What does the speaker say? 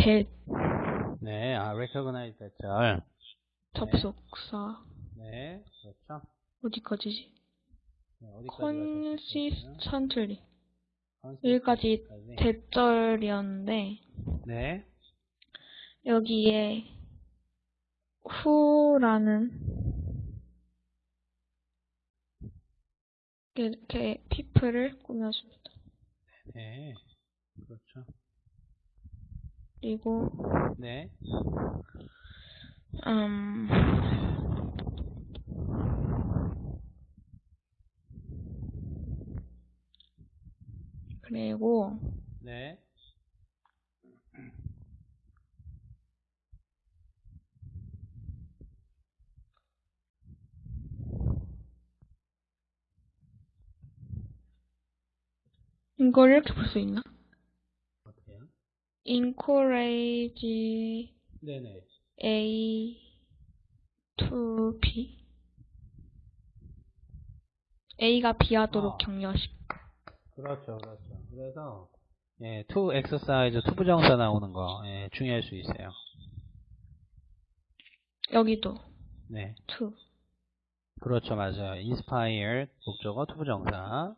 that 네, 아, recognize 대절. 접속사 네, 그렇죠. 어디까지지? 네, 어디까지 consistently 가셨어요? 여기까지. 대절이었는데 네, 여기에 who라는 이렇게 people을 꾸며줍니다. 네, 그렇죠. 그리고 네, 음 그리고 네, 이걸 이렇게 볼 수 있나? Encourage 네네. A to B A가 B 하도록 아. 격려식 그렇죠, 그렇죠. 그래서, 예, to exercise, to 부정사 나오는 거, 예, 중요할 수 있어요. 여기도 네. to 그렇죠, 맞아요. inspire, 목적어, to 부정사.